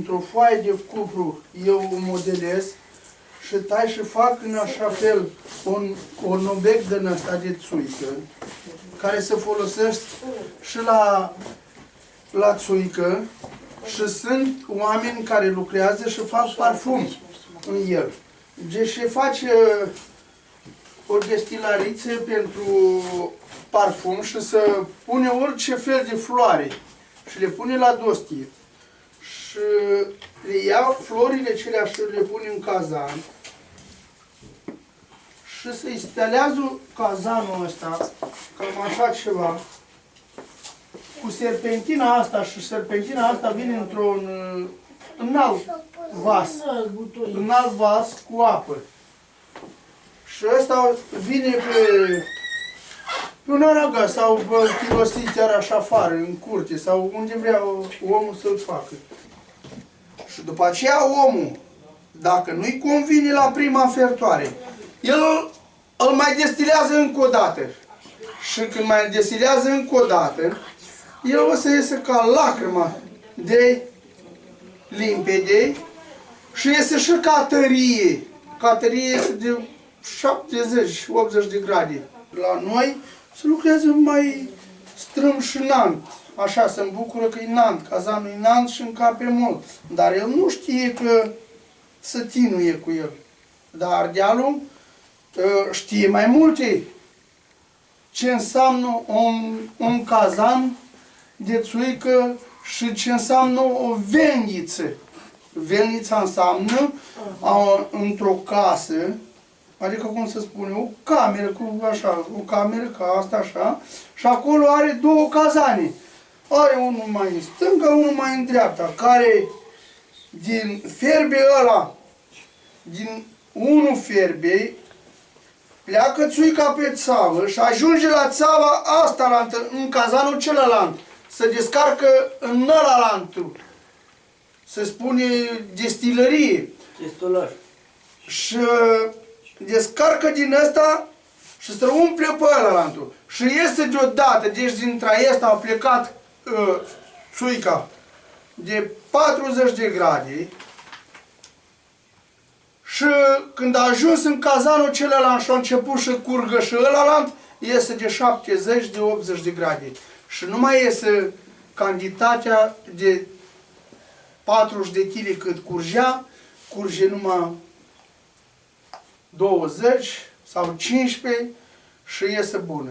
dintr-o foaie de cupru eu o modelez și tai și fac în așa fel un, un obiect din ăsta de țuică, care se folosește și la, la țuică și sunt oameni care lucrează și fac parfum în el. Deci se face o destilariță pentru parfum și să pune orice fel de floare și le pune la dostie. Și le ia florile celea și le pune în cazan și se instalează cazanul ăsta, cam așa ceva, cu serpentina asta și serpentina asta vine într-un în alt vas, în alt vas cu apă. Și ăsta vine pe, pe un aragă sau chirosit chiar așa afară, în curte, sau unde vrea omul să-l facă. Și după aceea omul, dacă nu-i convine la prima fertoare, el îl mai destilează încă o dată. Și când mai destilează încă o dată, el o să iese ca lacrima de limpede și iese și ca tărie. Ca tărie este de 70-80 de grade. La noi se lucrează mai strâm și nant. Așa se bucură că e nant, cazanul e nant și încape mult. Dar el nu știe că să tinuie cu el. Dar ardealul ă, știe mai multe ce înseamnă un, un cazan de țuică și ce înseamnă o veniță. Venița înseamnă într-o casă, adică cum se spune, o cameră cu așa, o cameră ca asta așa, și acolo are două cazane. Are unul mai în stânga, unul mai în dreapta, care din ferbe ăla, din unul ferbe, pleacă țuica pe țavă și ajunge la țava asta, la, în cazanul celălalt. Se descarcă în ălalantul. Se spune destilărie. Destulăr. Și descarcă din ăsta și se umple pe ălalantul. Și iese deodată, deci din traiesta a plecat uh, țuica de 40 de grade și când a ajuns în cazanul celălalt și a început să curgă și ălalant, iese de 70 de 80 de grade. Și nu mai iese cantitatea de 40 de kg cât curgea, curge numai 20 sau 15 și iese bună.